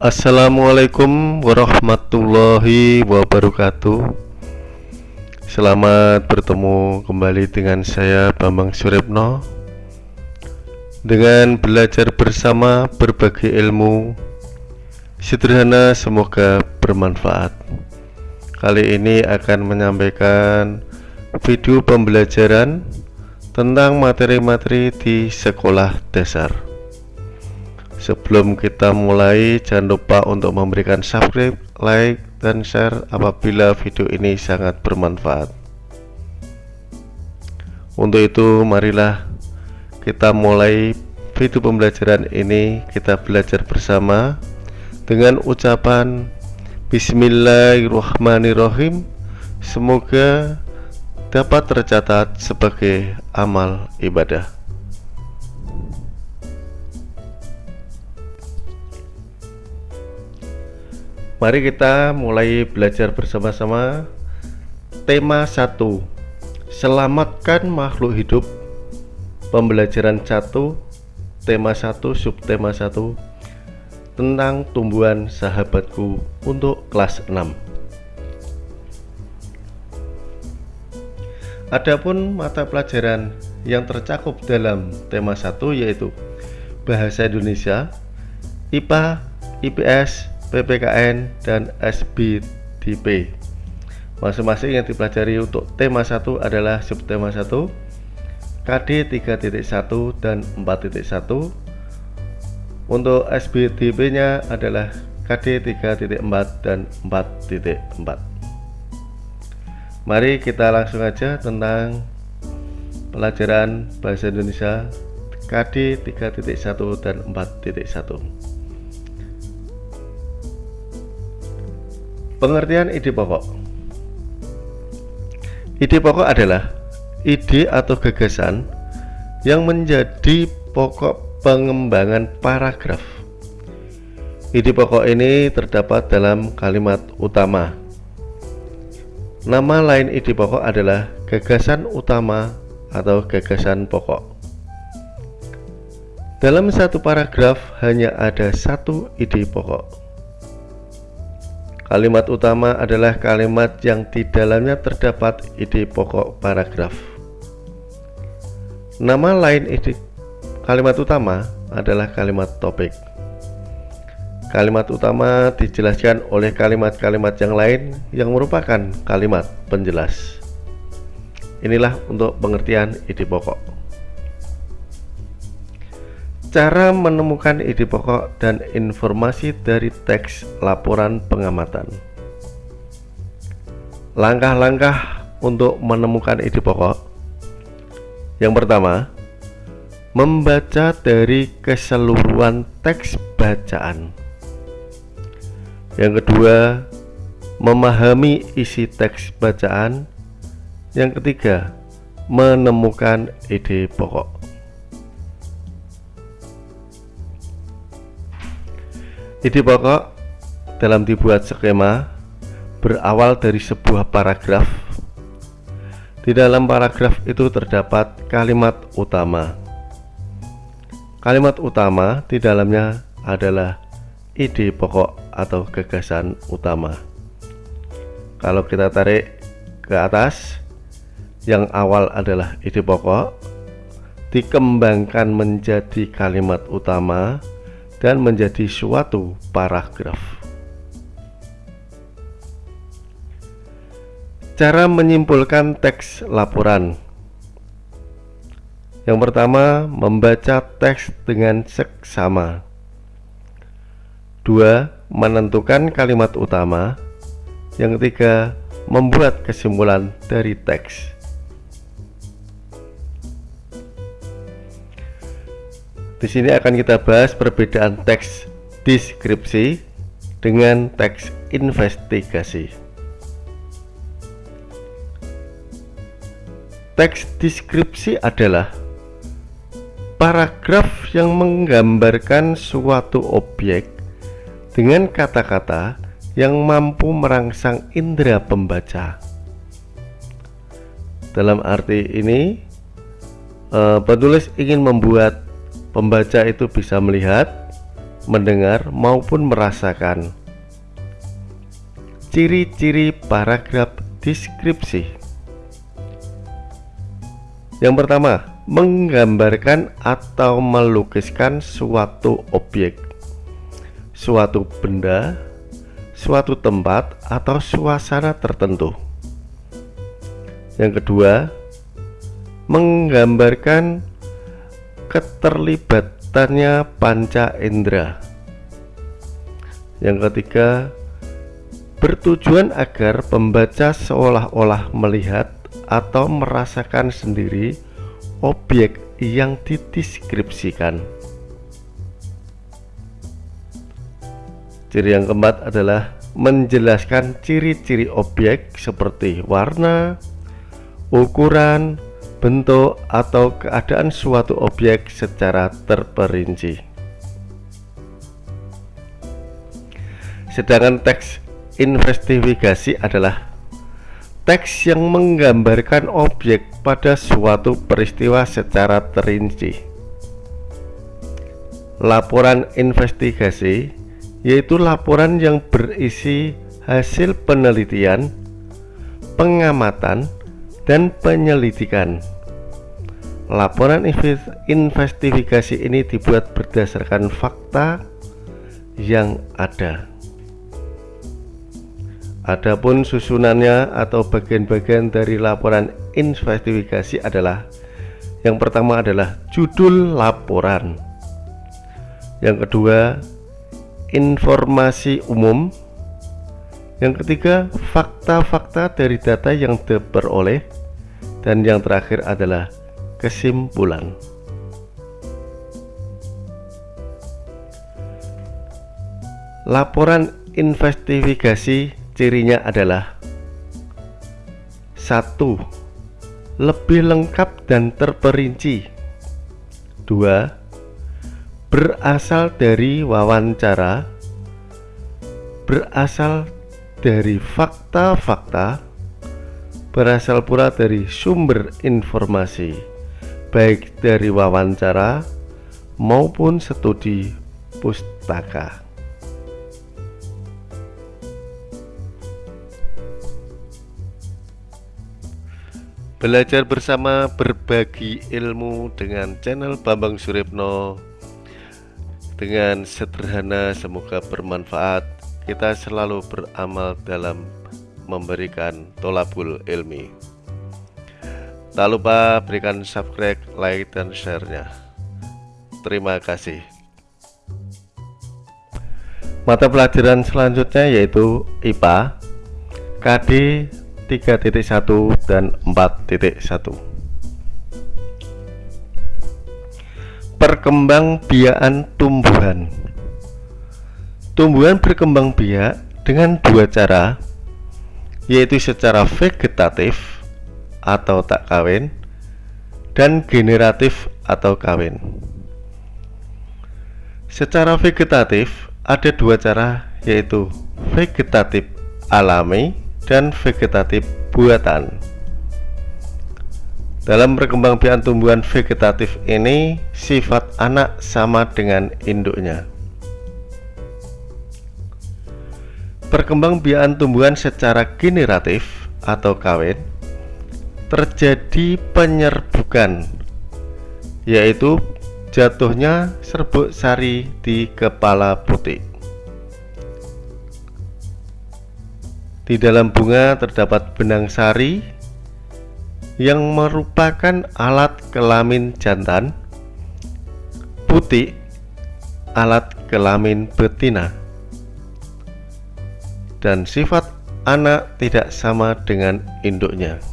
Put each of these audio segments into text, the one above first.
Assalamualaikum warahmatullahi wabarakatuh. Selamat bertemu kembali dengan saya Bambang Suripno Dengan belajar bersama berbagi ilmu Sederhana semoga bermanfaat. Kali ini akan menyampaikan video pembelajaran Tentang materi-materi di sekolah dasar Sebelum kita mulai, jangan lupa untuk memberikan subscribe, like, dan share apabila video ini sangat bermanfaat. Untuk itu, marilah kita mulai video pembelajaran ini. Kita belajar bersama dengan ucapan Bismillahirrahmanirrahim. Semoga dapat tercatat sebagai amal ibadah. Mari kita mulai belajar bersama-sama. Tema 1 Selamatkan makhluk hidup. Pembelajaran 1 Tema 1 Subtema 1 Tentang tumbuhan sahabatku untuk kelas 6 Adapun mata pelajaran yang tercakup dalam tema 1 yaitu Bahasa Indonesia, IPA, IPS, PPKN, dan SBDP Masing-masing yang dipelajari untuk tema 1 adalah subtema 1 KD 3.1 dan 4.1 Untuk SBDP nya adalah KD 3.4 dan 4.4 Mari kita langsung aja tentang pelajaran Bahasa Indonesia KD 3.1 dan 4.1 Pengertian ide pokok. Ide pokok adalah ide atau gagasan yang menjadi pokok pengembangan paragraf. Ide pokok ini terdapat dalam kalimat utama. Nama lain ide pokok adalah gagasan utama atau gagasan pokok. Dalam satu paragraf hanya ada satu ide pokok Kalimat utama adalah kalimat yang di dalamnya terdapat ide pokok paragraf. Nama lain ide kalimat utama adalah kalimat topik. Kalimat utama dijelaskan oleh kalimat-kalimat yang lain yang merupakan kalimat penjelas. Inilah untuk pengertian ide pokok. Cara menemukan ide pokok dan informasi dari teks laporan pengamatan. Langkah-langkah untuk menemukan ide pokok. Yang pertama Membaca dari keseluruhan teks bacaan. Yang kedua Memahami isi teks bacaan. Yang ketiga Menemukan ide pokok Ide pokok dalam dibuat skema berawal dari sebuah paragraf. Di dalam paragraf itu terdapat kalimat utama. Kalimat utama di dalamnya adalah ide pokok atau gagasan utama. Kalau kita tarik ke atas, yang awal adalah ide pokok, dikembangkan menjadi kalimat utama, dan menjadi suatu paragraf. Cara menyimpulkan teks laporan. Yang pertama, membaca teks dengan seksama. Dua, menentukan kalimat utama. Yang ketiga, membuat kesimpulan dari teks Di sini akan kita bahas perbedaan teks deskripsi dengan teks investigasi. Teks deskripsi adalah paragraf yang menggambarkan suatu objek dengan kata-kata yang mampu merangsang indera pembaca. Dalam arti ini, eh, penulis ingin membuat Pembaca itu bisa melihat, mendengar maupun merasakan. Ciri-ciri paragraf deskripsi. Yang pertama, menggambarkan atau melukiskan suatu objek, suatu benda, suatu tempat atau suasana tertentu. Yang kedua, menggambarkan keterlibatannya panca indera. Yang ketiga, bertujuan agar pembaca seolah-olah melihat atau merasakan sendiri objek yang dideskripsikan. Ciri yang keempat adalah menjelaskan ciri-ciri objek seperti warna, ukuran, bentuk, atau keadaan suatu objek secara terperinci. Sedangkan teks investigasi adalah teks yang menggambarkan objek pada suatu peristiwa secara terinci. Laporan investigasi yaitu laporan yang berisi hasil penelitian, pengamatan, dan penyelidikan. Laporan investigasi ini dibuat berdasarkan fakta yang ada. Adapun susunannya atau bagian-bagian dari laporan investigasi adalah yang pertama adalah judul laporan. Yang kedua, informasi umum. Yang ketiga, fakta-fakta dari data yang diperoleh dan yang terakhir adalah kesimpulan. Laporan investigasi cirinya adalah satu lebih lengkap dan terperinci dua berasal dari wawancara berasal dari fakta-fakta berasal pula dari sumber informasi, baik dari wawancara maupun studi pustaka. Belajar bersama berbagi ilmu dengan channel Bambang Suripno dengan sederhana semoga bermanfaat. Kita selalu beramal dalam memberikan tolabul ilmi Tak lupa berikan subscribe, like, dan share-nya. Terima kasih. Mata pelajaran selanjutnya yaitu IPA KD 3.1 dan 4.1 Perkembang biakan tumbuhan. Tumbuhan berkembang biak dengan dua cara yaitu secara vegetatif atau tak kawin dan generatif atau kawin. Secara vegetatif ada dua cara yaitu vegetatif alami dan vegetatif buatan. Dalam perkembangbiakan tumbuhan vegetatif ini sifat anak sama dengan induknya. Perkembangbiakan tumbuhan secara generatif atau kawin terjadi penyerbukan yaitu jatuhnya serbuk sari di kepala putih. Di dalam bunga terdapat benang sari yang merupakan alat kelamin jantan, putih alat kelamin betina dan sifat anak tidak sama dengan induknya.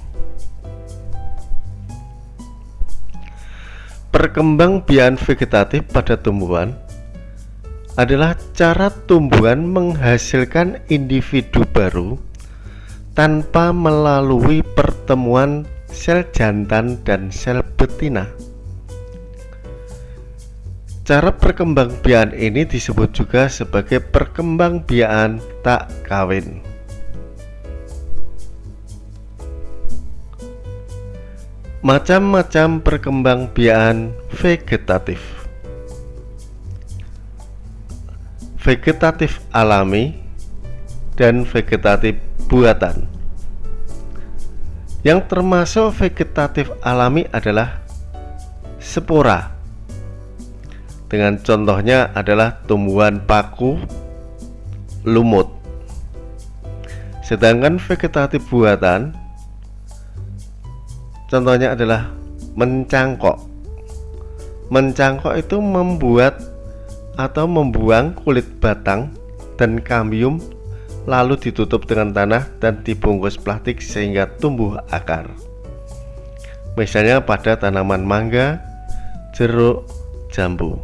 Perkembangbiakan vegetatif pada tumbuhan adalah cara tumbuhan menghasilkan individu baru tanpa melalui pertemuan sel jantan dan sel betina. Cara perkembangbiakan ini disebut juga sebagai perkembangbiakan tak kawin. Macam-macam perkembangbiakan vegetatif. vegetatif alami dan vegetatif buatan. Yang termasuk vegetatif alami adalah spora. Dengan contohnya adalah tumbuhan paku, lumut. Sedangkan vegetatif buatan contohnya adalah mencangkok. Mencangkok itu membuat atau membuang kulit batang dan kambium lalu ditutup dengan tanah dan dibungkus plastik sehingga tumbuh akar. Misalnya pada tanaman mangga, jeruk, jambu.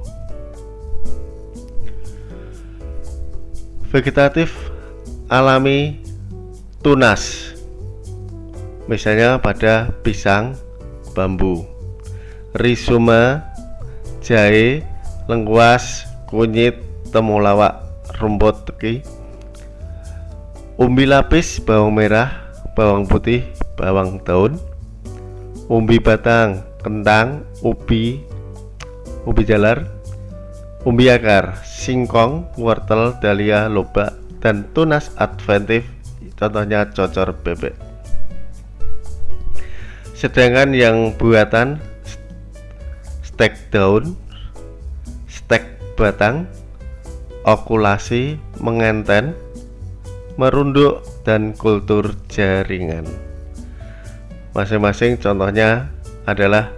Vegetatif alami tunas. Misalnya pada pisang, bambu, rizoma, jahe, lengkuas, kunyit, temulawak, rumput teki, umbi lapis, bawang merah, bawang putih, bawang daun, umbi batang, kentang, ubi, ubi jalar, umbi akar, singkong, wortel, dahlia, lobak, dan tunas adventif, contohnya cocor bebek. Sedangkan yang buatan stek daun, stek batang, okulasi, mengenten, merunduk, dan kultur jaringan. Masing-masing contohnya adalah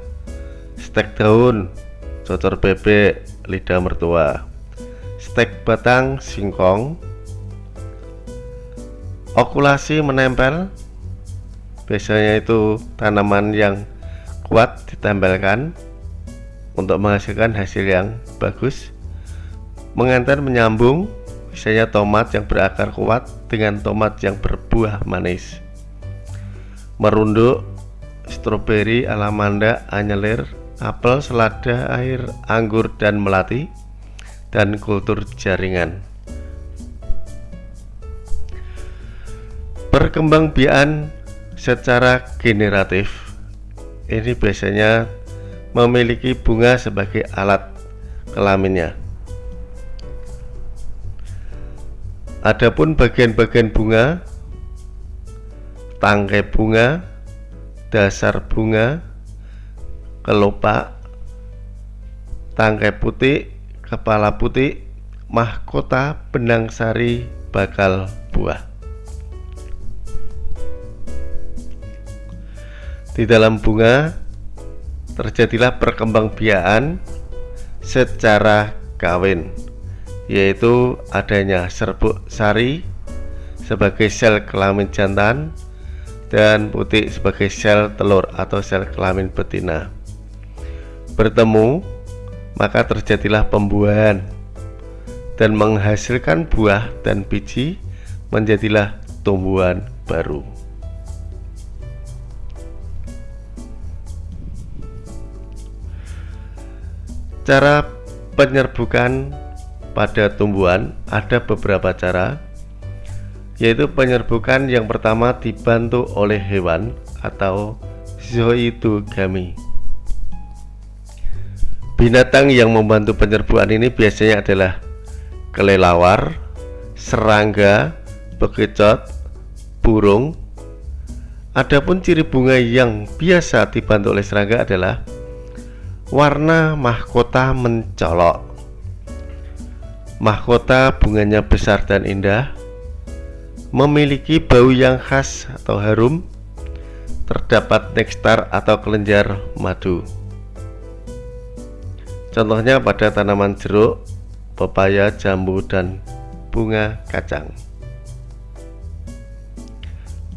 stek daun, cocor bebek, lidah mertua, stek batang, singkong, okulasi menempel, biasanya itu tanaman yang kuat ditempelkan untuk menghasilkan hasil yang bagus. Mengantar menyambung misalnya tomat yang berakar kuat dengan tomat yang berbuah manis. Merunduk stroberi, alamanda, anyelir, apel, selada, air, anggur, dan melati dan kultur jaringan. Perkembangbiakan secara generatif ini biasanya memiliki bunga sebagai alat kelaminnya Adapun bagian-bagian bunga, tangkai bunga, dasar bunga, kelopak, tangkai putih, kepala putih, mahkota, benang sari, bakal buah. Di dalam bunga terjadilah perkembangbiakan secara kawin yaitu adanya serbuk sari sebagai sel kelamin jantan dan putih sebagai sel telur atau sel kelamin betina. Bertemu maka terjadilah pembuahan dan menghasilkan buah dan biji menjadilah tumbuhan baru cara penyerbukan pada tumbuhan ada beberapa cara yaitu penyerbukan yang pertama dibantu oleh hewan atau zoidogami binatang yang membantu penyerbukan ini biasanya adalah kelelawar, serangga, bekicot, burung. Adapun ciri bunga yang biasa dibantu oleh serangga adalah warna mahkota mencolok Mahkota bunganya besar dan indah, memiliki bau yang khas atau harum, terdapat nektar atau kelenjar madu. Contohnya pada tanaman jeruk, pepaya, jambu, dan bunga kacang.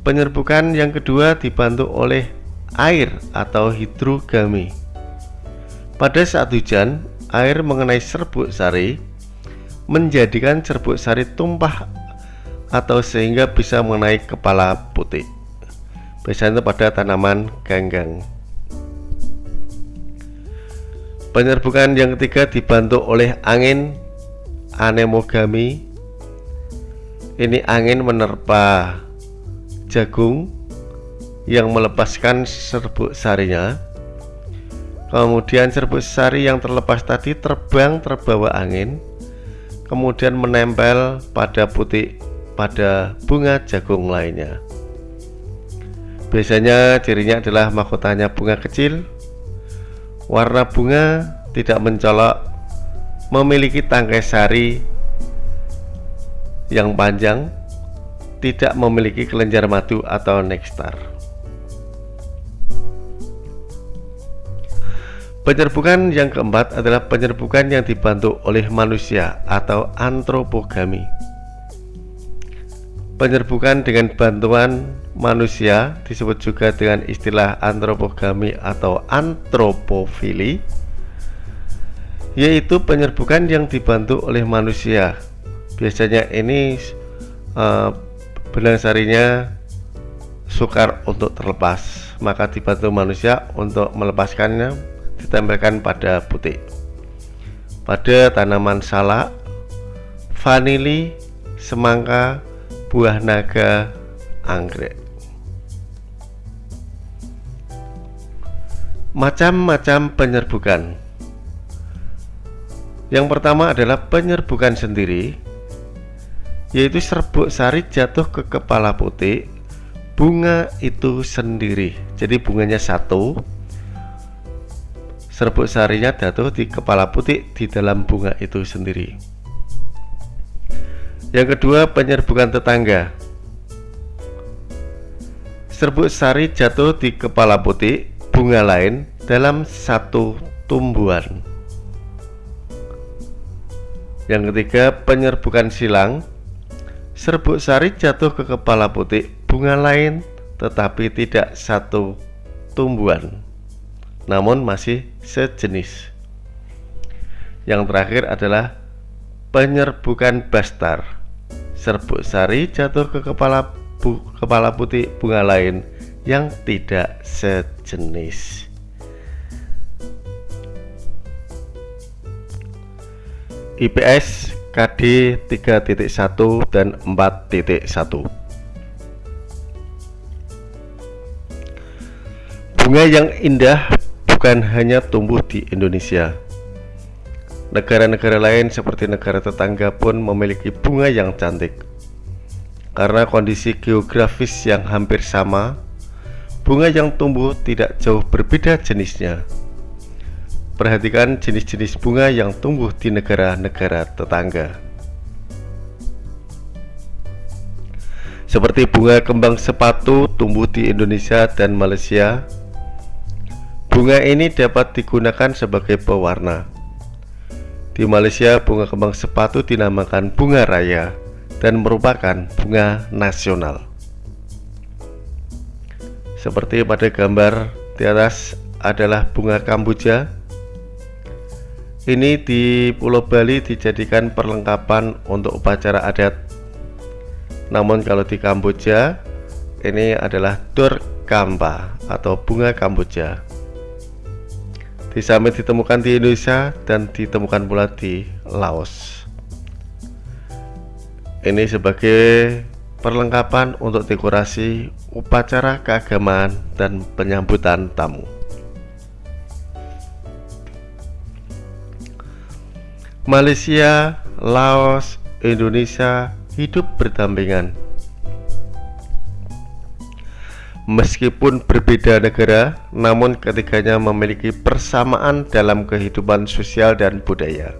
Penyerbukan yang kedua dibantu oleh air atau hidrogami. Pada saat hujan, air mengenai serbuk sari menjadikan serbuk sari tumpah atau sehingga bisa mengenai kepala putih. Biasanya pada tanaman ganggang. Penyerbukan yang ketiga dibantu oleh angin anemogami. Ini angin menerpa jagung yang melepaskan serbuk sarinya kemudian serbuk sari yang terlepas tadi terbang terbawa angin kemudian menempel pada putih pada bunga jagung lainnya. Biasanya cirinya adalah mahkotanya bunga kecil, warna bunga tidak mencolok, memiliki tangkai sari yang panjang, tidak memiliki kelenjar madu atau nektar. Penyerbukan yang keempat adalah penyerbukan yang dibantu oleh manusia atau antropogami. Penyerbukan dengan bantuan manusia disebut juga dengan istilah antropogami atau antropofili yaitu penyerbukan yang dibantu oleh manusia. Biasanya ini uh, benang sarinya sukar untuk terlepas, maka dibantu manusia untuk melepaskannya ditempelkan pada putih pada tanaman salak, vanili, semangka, buah naga, anggrek. Macam-macam penyerbukan. Yang pertama adalah penyerbukan sendiri, yaitu serbuk sari jatuh ke kepala putih, bunga itu sendiri. Jadi bunganya satu, serbuk sarinya jatuh di kepala putih di dalam bunga itu sendiri. Yang kedua, penyerbukan tetangga. Serbuk sari jatuh di kepala putih bunga lain dalam satu tumbuhan. Yang ketiga, penyerbukan silang. Serbuk sari jatuh ke kepala putih bunga lain tetapi tidak satu tumbuhan namun masih sejenis. Yang terakhir adalah penyerbukan bastar. Serbuk sari jatuh ke kepala bu, kepala putih bunga lain yang tidak sejenis. IPS KD 3.1 dan 4.1 Bunga yang indah bukan hanya tumbuh di Indonesia. Negara-negara lain seperti negara tetangga pun memiliki bunga yang cantik. Karena kondisi geografis yang hampir sama, bunga yang tumbuh tidak jauh berbeda jenisnya. Perhatikan jenis-jenis bunga yang tumbuh di negara-negara tetangga. Seperti bunga kembang sepatu tumbuh di Indonesia dan Malaysia, Bunga ini dapat digunakan sebagai pewarna. Di Malaysia, bunga kembang sepatu dinamakan bunga raya dan merupakan bunga nasional. Seperti pada gambar di atas adalah bunga kamboja. Ini di Pulau Bali dijadikan perlengkapan untuk upacara adat. Namun kalau di Kamboja, ini adalah Kampa atau bunga Kamboja. Di ditemukan di Indonesia dan ditemukan pula di Laos. Ini sebagai perlengkapan untuk dekorasi upacara keagamaan dan penyambutan tamu. Malaysia, Laos, Indonesia hidup berdampingan Meskipun berbeda negara, namun ketiganya memiliki persamaan dalam kehidupan sosial dan budaya.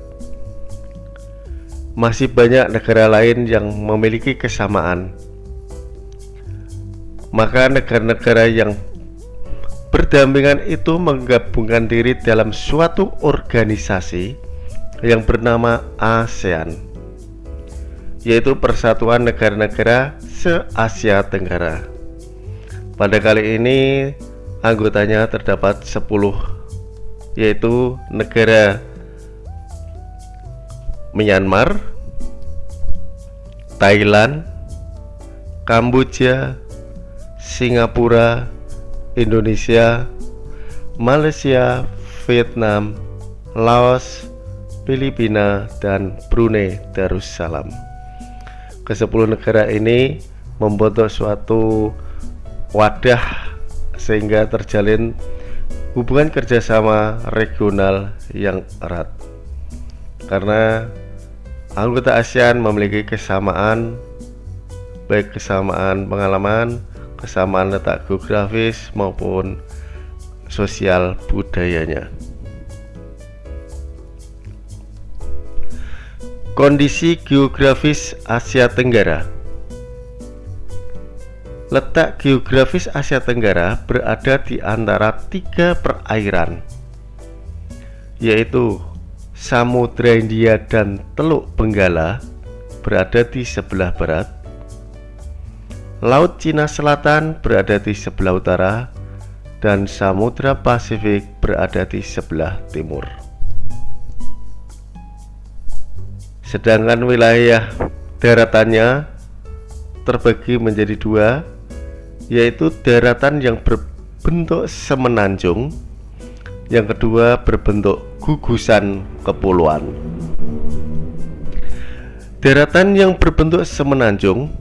Masih banyak negara lain yang memiliki kesamaan. Maka negara-negara yang berdampingan itu menggabungkan diri dalam suatu organisasi yang bernama ASEAN, yaitu Persatuan Negara-negara Se-Asia Tenggara. Pada kali ini anggotanya terdapat 10 yaitu negara Myanmar, Thailand, Kamboja, Singapura, Indonesia, Malaysia, Vietnam, Laos, Filipina, dan Brunei Darussalam. Kesepuluh negara ini membentuk suatu wadah sehingga terjalin hubungan kerjasama regional yang erat karena anggota ASEAN memiliki kesamaan baik kesamaan pengalaman, kesamaan letak geografis maupun sosial budayanya. Kondisi geografis Asia Tenggara Letak geografis Asia Tenggara berada di antara tiga perairan yaitu Samudra India dan Teluk Benggala berada di sebelah barat. Laut Cina Selatan berada di sebelah utara dan Samudra Pasifik berada di sebelah timur. Sedangkan wilayah daratannya terbagi menjadi dua yaitu daratan yang berbentuk semenanjung yang kedua berbentuk gugusan kepulauan. Daratan yang berbentuk semenanjung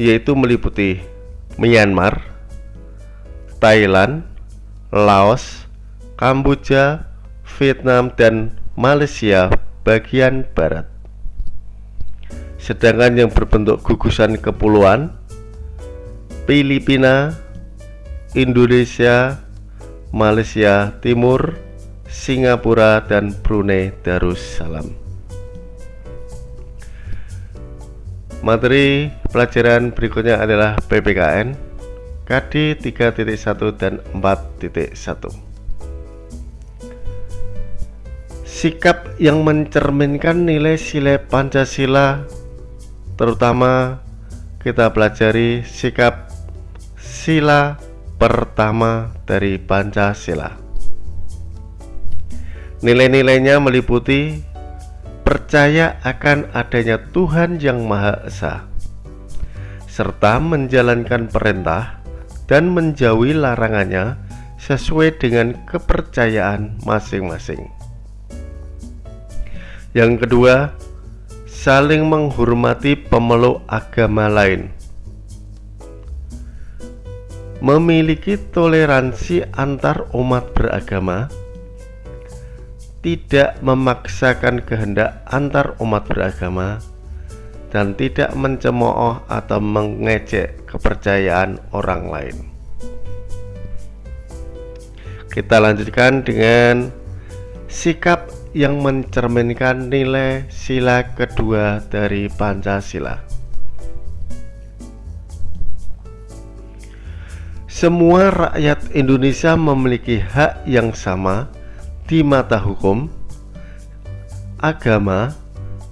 yaitu meliputi Myanmar, Thailand, Laos, Kamboja, Vietnam, dan Malaysia bagian barat. Sedangkan yang berbentuk gugusan kepulauan Filipina, Indonesia, Malaysia Timur, Singapura dan Brunei Darussalam. Materi pelajaran berikutnya adalah PPKN KD 3.1 dan 4.1 Sikap yang mencerminkan nilai sila Pancasila terutama kita pelajari sikap sila pertama dari Pancasila Nilai-nilainya meliputi percaya akan adanya Tuhan yang Maha Esa, serta menjalankan perintah dan menjauhi larangannya sesuai dengan kepercayaan masing-masing. Yang kedua, saling menghormati pemeluk agama lain. Memiliki toleransi antar umat beragama tidak memaksakan kehendak antar umat beragama dan tidak mencemooh atau mengecek kepercayaan orang lain. Kita lanjutkan dengan sikap yang mencerminkan nilai sila kedua dari Pancasila. Semua rakyat Indonesia memiliki hak yang sama di mata hukum, agama,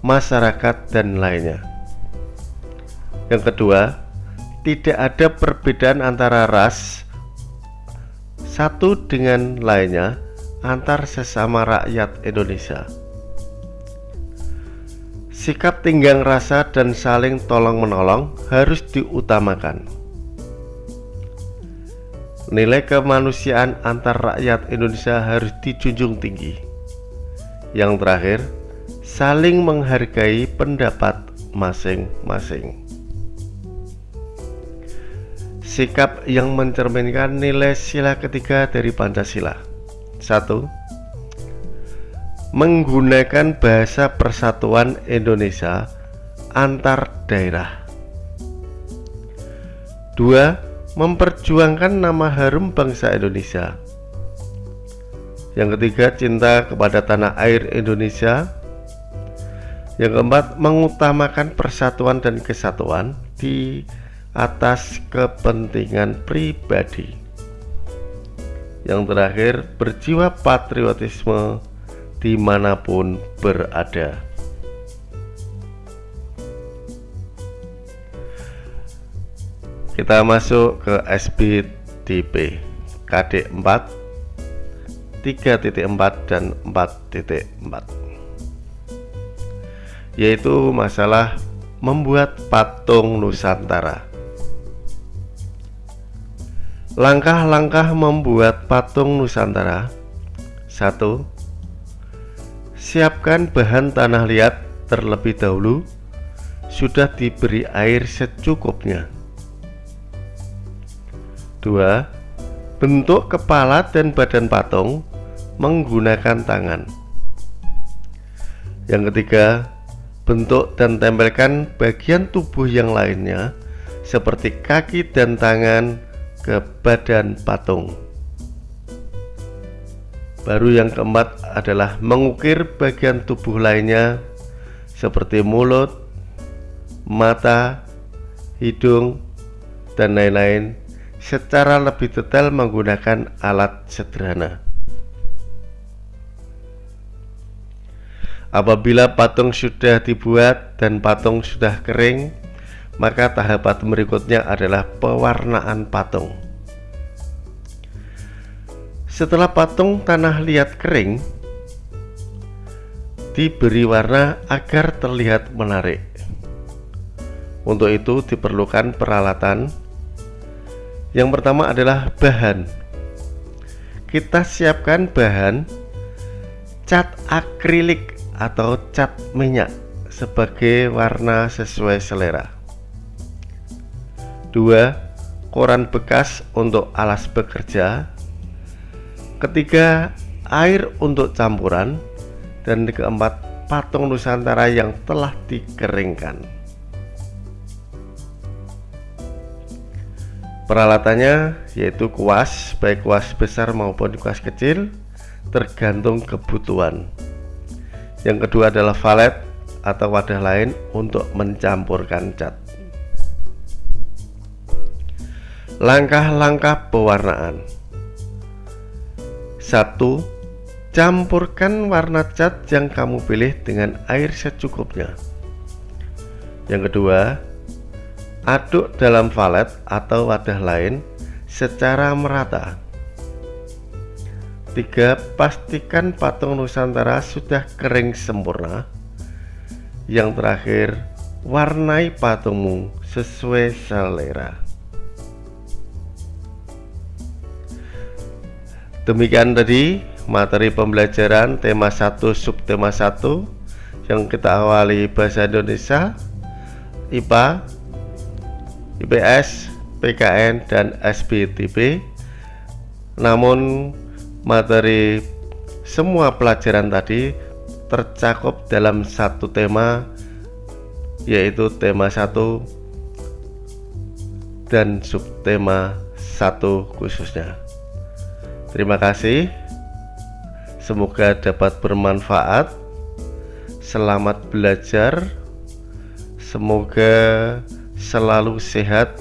masyarakat, dan lainnya. Yang kedua, tidak ada perbedaan antara ras satu dengan lainnya antar sesama rakyat Indonesia. Sikap tinggang rasa dan saling tolong-menolong harus diutamakan. Nilai kemanusiaan antar rakyat Indonesia harus dijunjung tinggi. Yang terakhir, saling menghargai pendapat masing-masing. Sikap yang mencerminkan nilai sila ketiga dari Pancasila. 1. Menggunakan bahasa persatuan Indonesia antar daerah. 2 memperjuangkan nama harum bangsa Indonesia. Yang ketiga, cinta kepada tanah air Indonesia. Yang keempat, mengutamakan persatuan dan kesatuan di atas kepentingan pribadi. Yang terakhir, berjiwa patriotisme di mana pun berada. Kita masuk ke SBTP KD 4 3.4 dan 4.4 yaitu masalah membuat patung Nusantara. Langkah-langkah membuat patung Nusantara. 1 siapkan bahan tanah liat terlebih dahulu. Sudah diberi air secukupnya 2. Bentuk kepala dan badan patung menggunakan tangan Yang ketiga, bentuk dan tempelkan bagian tubuh yang lainnya seperti kaki dan tangan ke badan patung. Baru yang keempat adalah mengukir bagian tubuh lainnya seperti mulut, mata, hidung, dan lain-lain secara lebih detail menggunakan alat sederhana. Apabila patung sudah dibuat dan patung sudah kering, maka tahapan berikutnya adalah pewarnaan patung. Setelah patung tanah liat kering, diberi warna agar terlihat menarik. Untuk itu diperlukan peralatan. Yang pertama adalah bahan. Kita siapkan bahan cat akrilik atau cat minyak sebagai warna sesuai selera. Dua, koran bekas untuk alas bekerja. Ketiga, air untuk campuran. Dan keempat, patung Nusantara yang telah dikeringkan. Peralatannya yaitu kuas, baik kuas besar maupun kuas kecil, tergantung kebutuhan. Yang kedua adalah valet atau wadah lain untuk mencampurkan cat. Langkah-langkah pewarnaan. 1. Campurkan warna cat yang kamu pilih dengan air secukupnya. Yang kedua, aduk dalam valet atau wadah lain secara merata. 3. Pastikan patung Nusantara sudah kering sempurna. Yang terakhir, warnai patungmu sesuai selera. Demikian tadi materi pembelajaran tema 1 subtema 1 yang kita awali bahasa Indonesia, IPA, IPS, PKN, dan SBTP. Namun materi semua pelajaran tadi tercakup dalam satu tema yaitu tema satu dan subtema satu khususnya. Terima kasih. Semoga dapat bermanfaat. Selamat belajar. Semoga selalu sehat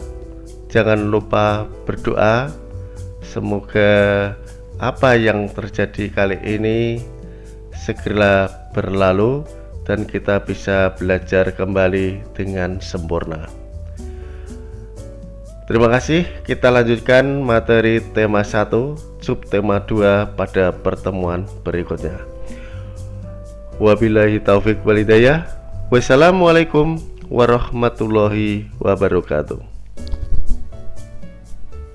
jangan lupa berdoa semoga apa yang terjadi kali ini segera berlalu dan kita bisa belajar kembali dengan sempurna. Terima kasih. Kita lanjutkan materi tema 1, subtema 2 pada pertemuan berikutnya. Wabillahi taufik walidayah. Wassalamualaikum warahmatullahi wabarakatuh.